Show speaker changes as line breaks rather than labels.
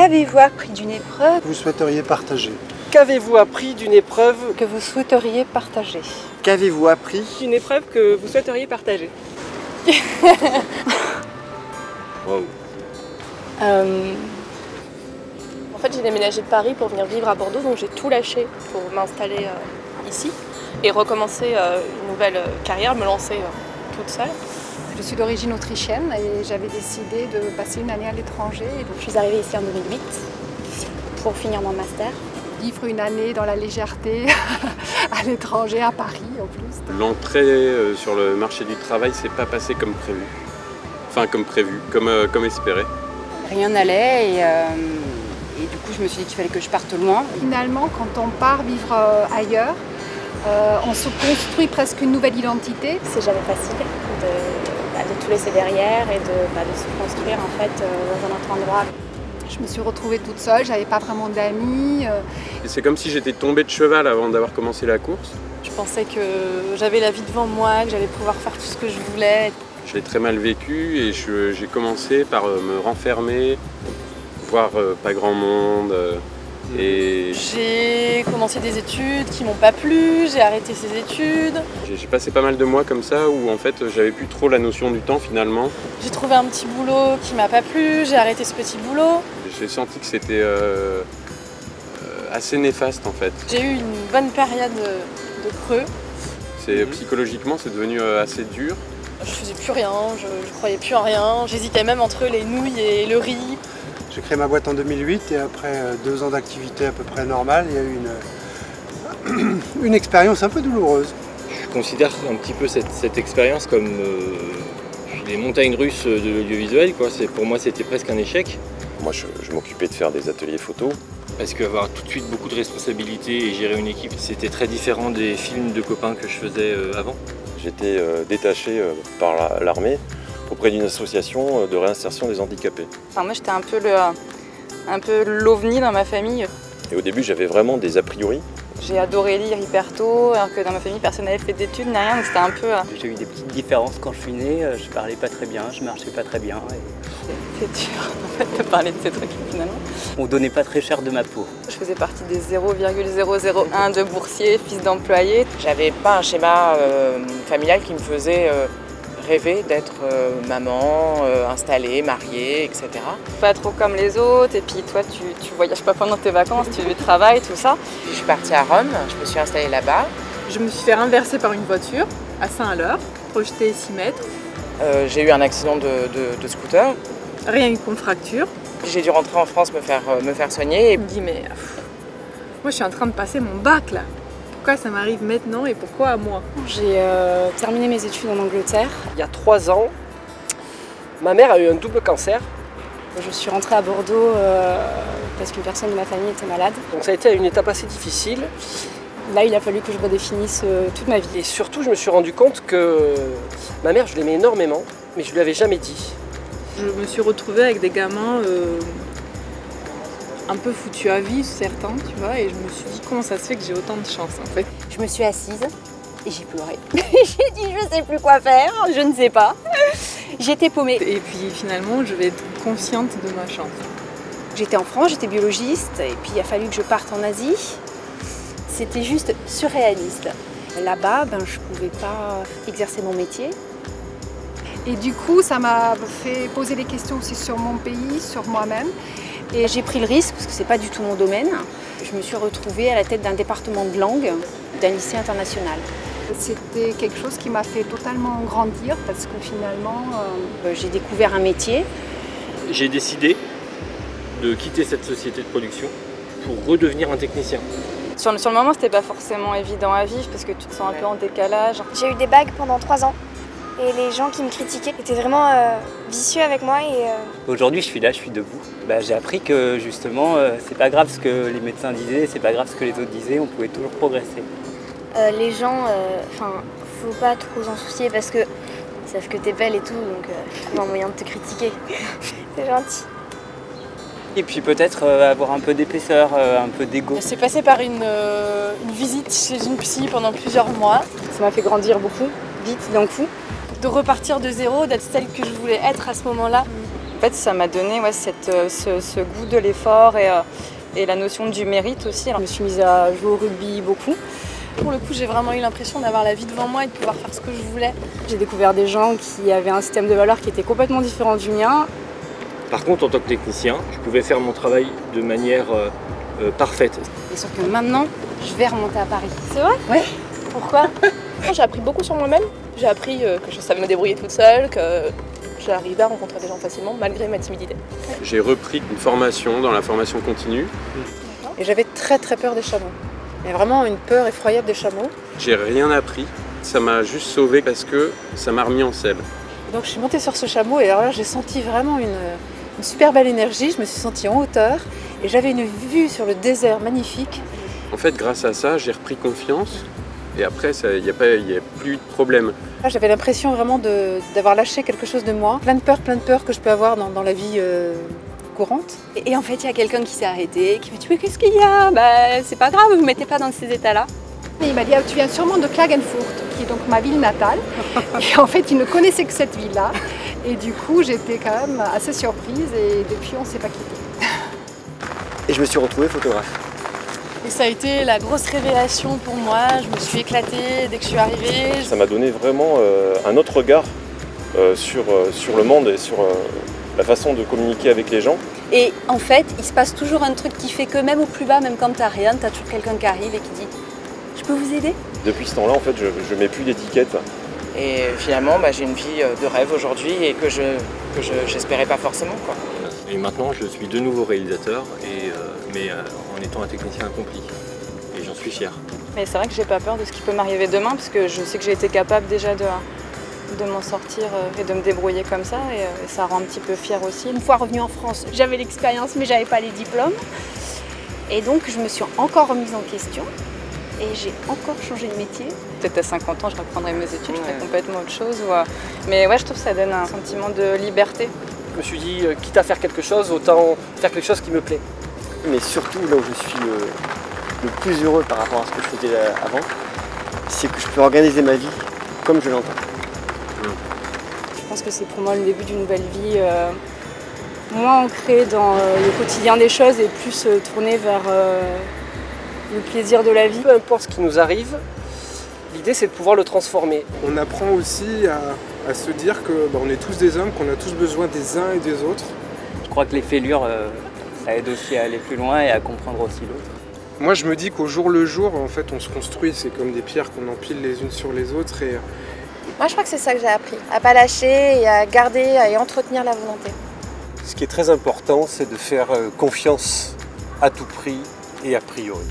Qu'avez-vous appris d'une épreuve
Vous souhaiteriez partager
Qu'avez-vous appris d'une épreuve
que vous souhaiteriez partager
Qu'avez-vous appris
Une épreuve que vous souhaiteriez partager
Wow.
Euh, En fait, j'ai déménagé de Paris pour venir vivre à Bordeaux, donc j'ai tout lâché pour m'installer euh, ici et recommencer euh, une nouvelle carrière, me lancer euh, toute seule.
Je suis d'origine autrichienne et j'avais décidé de passer une année à l'étranger
Je suis arrivée ici en 2008 pour finir mon master.
vivre une année dans la légèreté à l'étranger, à Paris en plus.
L'entrée euh, sur le marché du travail s'est pas passée comme prévu. Enfin, comme prévu, comme, euh, comme espéré.
Rien n'allait et, euh, et du coup je me suis dit qu'il fallait que je parte loin.
Finalement, quand on part vivre ailleurs, euh, on se construit presque une nouvelle identité.
C'est jamais facile de, de tout laisser derrière et de, bah, de se construire en fait euh, dans un autre endroit.
Je me suis retrouvée toute seule, j'avais pas vraiment d'amis. euh,
C'est comme si j'étais tombé de cheval avant d'avoir commencé la course.
Je pensais que j'avais la vie devant moi, que j'allais pouvoir faire tout ce que je voulais.
Je l'ai très mal vécu et je- j'ai commencé par euh, me renfermer, voir pas grand monde. Et
J'ai commencé des études qui m'ont pas plu, j'ai arrêté ces études.
j'ai passé pas mal de mois comme ça où en fait j'avais plus trop la notion du temps finalement.
J'ai trouvé un petit boulot qui m'a pas plu, j'ai arrêté ce petit boulot.
J'ai senti que c'était euh, assez néfaste en fait.
J'ai eu une bonne période de creux.
C'est psychologiquement c'est devenu euh, assez dur.
Je faisais plus rien, je, je croyais plus en rien. J'hésitais même entre les nouilles et le riz.
J'ai créé ma boîte en 2008 et après euh, deux ans d'activité à peu près normale, il y a eu une, une expérience un peu douloureuse.
Je considère un petit peu cette, cette expérience comme euh, les montagnes russes de l'audiovisuel. Pour moi, c'était presque un échec.
Moi, je, je m'occupais de faire des ateliers photos.
Parce qu'avoir tout de suite beaucoup de responsabilités et gérer une équipe, c'était très différent des films de copains que je faisais euh, avant?
J'étais euh, détaché euh, par la- l'armée auprès d'une association euh, de réinsertion des handicapés.
Enfin moi j'étais un peu le un peu l'ovni dans ma famille.
Et au début, j'avais vraiment des a priori.
J'ai adoré lire hyper tôt, alors que dans ma famille personne n'avait fait d'études ni rien, donc c'était un peu. euh,
J'ai eu des petites différences quand je suis né, euh, je parlais pas très bien, je marchais pas très bien. et
C'est dur en fait de parler de ces trucs finalement.
on donnait pas très cher de ma peau.
Je faisais partie des 0,001 de boursiers, fils d'employés.
J'avais pas un schéma euh, familial qui me faisait euh, rêver d'être euh, maman, euh, installée, mariée, etc.
Pas trop comme les autres, et puis toi tu, tu voyages pas pendant tes vacances, tu travailles, tout ça.
Je suis partie à Rome, je me suis installée là-bas.
Je me suis fait renverser par une voiture à Saint-Aleur, projetée 6 mètres.
Euh, j'ai eu un accident de, de- de scooter.
Rien qu'une fracture.
J'ai dû rentrer en France me faire, me faire soigner.
Je me dis, mais pff, moi je suis en train de passer mon bac là. Pourquoi ça m'arrive maintenant et pourquoi à moi
J'ai euh, terminé mes études en Angleterre.
Il y a trois ans, ma mère a eu un double cancer,
Je suis rentrée à Bordeaux euh, parce qu'une personne de ma famille était malade.
donc ça a été une étape assez difficile.
Là, il a fallu que je redéfinisse euh, toute ma vie.
Et surtout, je me suis rendu compte que ma mère, je l'aimais énormément, mais je lui avais jamais dit.
Je me suis retrouvée avec des gamins euh, un peu foutus à vie, certains, tu vois, et je me suis dit comment ça se fait que j'ai autant de chance en fait?
Je me suis assise et j'ai pleuré. j'ai dit, je sais plus quoi faire, je ne sais pas. J'étais paumée.
Et puis finalement, je vais être consciente de ma chance.
J'étais en France, j'étais biologiste, et puis il a fallu que je parte en Asie. C'était juste surréaliste. Là-bas, ben, je ne pouvais pas exercer mon métier.
Et du coup, ça m'a fait poser des questions aussi sur mon pays, sur moi-même.
Et j'ai pris le risque, parce que c'est pas du tout mon domaine. Je me suis retrouvée à la tête d'un département de langue d'un lycée international.
C'était quelque chose qui m'a fait totalement grandir parce que finalement,
Euh, J'ai découvert un métier.
J'ai décidé de quitter cette société de production pour redevenir un technicien.
Sur le, sur le moment, c'était pas forcément évident à vivre parce que tu te sens un peu en décalage.
J'ai eu des bagues pendant trois ans et les gens qui me critiquaient étaient vraiment euh, vicieux avec moi et euh,
Aujourd'hui, je suis là, je suis debout. Bah, j'ai appris que justement, euh, c'est pas grave ce que les médecins disaient, c'est pas grave ce que les autres disaient, on pouvait toujours progresser.
euh, les gens, enfin, faut pas trop s'en soucier parce que ils savent que t'es belle et tout, donc euh, ils trouvent un moyen de te critiquer. C'est gentil.
Et puis peut-être euh, avoir un peu d'épaisseur, euh, un peu d'ego.
C'est passé par une, euh, une visite chez une psy pendant plusieurs mois.
Ça m'a fait grandir beaucoup, vite, d'un coup.
De repartir de zéro, d'être celle que je voulais être à ce moment-là.
En fait, ça m'a donné ouais, cette, euh, ce, ce goût de l'effort et, euh, et la notion du mérite aussi.
Je me suis mise à jouer au rugby beaucoup.
Pour le coup, j'ai vraiment eu l'impression d'avoir la vie devant moi et de pouvoir faire ce que je voulais.
J'ai découvert des gens qui avaient un système de valeurs qui était complètement différent du mien.
Par contre, en tant que technicien, je pouvais faire mon travail de manière euh, euh, parfaite.
Et sauf que maintenant, je vais remonter à Paris.
C'est vrai?
Ouais.
Pourquoi? J'ai appris beaucoup sur moi-même. J'ai appris euh, que je savais me débrouiller toute seule, que j'arrivais à rencontrer des gens facilement malgré ma timidité.
J'ai repris une formation dans la formation continue.
Et j'avais très très peur des chameaux. Il y a vraiment une peur effroyable des chameaux.
J'ai rien appris. Ça m'a juste sauvé parce que ça m'a remis en selle.
Donc je suis montée sur ce chameau et alors là j'ai senti vraiment une, une super belle énergie. Je me suis sentie en hauteur et j'avais une vue sur le désert magnifique.
En fait, grâce à ça, j'ai repris confiance. Et après, il n'y a, pas- y a plus de problème.
Là, J'avais l'impression vraiment d'avoir lâché quelque chose de moi. Plein de peurs, plein de peurs que je peux avoir dans, dans la vie euh, courante.
Et, et en fait, il y a quelqu'un qui s'est arrêté, qui m'a dit Mais qu'est-ce qu'il y a? Bah, c'est pas grave, vous ne mettez pas dans ces états-là.
Et il m'a dit, Ah, tu viens sûrement de Klagenfurt, qui est donc ma ville natale. Et en fait, il ne connaissait que cette ville-là. Et du coup, j'étais quand même assez surprise et depuis, on ne s'est pas quitté.
Et je me suis retrouvé photographe.
Et ça a été la grosse révélation pour moi. Je me suis éclatée dès que je suis arrivée.
Ça m'a donné vraiment euh, un autre regard euh, sur, euh, sur le monde et sur euh, la façon de communiquer avec les gens.
Et en fait, il se passe toujours un truc qui fait que même au plus bas, même quand t'as rien, t'as toujours quelqu'un qui arrive et qui dit Je peux vous aider?
Depuis ce temps-là, en fait, je ne mets plus d'étiquette.
Et finalement, bah, j'ai une vie de rêve aujourd'hui et que je que je- j'espérais pas forcément. Quoi.
Et maintenant, je suis de nouveau réalisateur, et, mais euh, en étant un technicien accompli. Et j'en suis fier.
Mais c'est vrai que j'ai pas peur de ce qui peut m'arriver demain parce que je sais que j'ai été capable déjà de, de m'en sortir euh, et de me débrouiller comme ça et, euh, et ça rend un petit peu fière aussi.
Une fois revenue en France, j'avais l'expérience, mais j'avais pas les diplômes. Et donc, je me suis encore remise en question et j'ai encore changé de métier.
Peut-être à 50 ans, je reprendrai mes études, je ferai complètement autre chose. ou, Mais ouais, je trouve que ça donne un sentiment de liberté.
Je me suis dit, quitte à faire quelque chose, autant faire quelque chose qui me plaît. Mais surtout, là où je suis le, le plus heureux par rapport à ce que je faisais euh, avant, c'est que je peux organiser ma vie comme je l'entends.
Je pense que c'est pour moi le début d'une nouvelle vie, euh, moins ancrée dans euh, le quotidien des choses et plus euh, tournée vers euh, le plaisir de la vie.
Peu importe ce qui nous arrive, l'idée c'est de pouvoir le transformer.
On apprend aussi à, à se dire que bah, on est tous des hommes, qu'on a tous besoin des uns et des autres.
Je crois que les fêlures, euh, ça aide aussi à aller plus loin et à comprendre aussi l'autre.
Moi, je me dis qu'au jour le jour, en fait, on se construit. C'est comme des pierres qu'on empile les unes sur les autres. Et
Moi, je crois que c'est ça que j'ai appris. À pas lâcher et à garder et entretenir la volonté.
Ce qui est très important, c'est de faire euh, confiance à tout prix et a priori.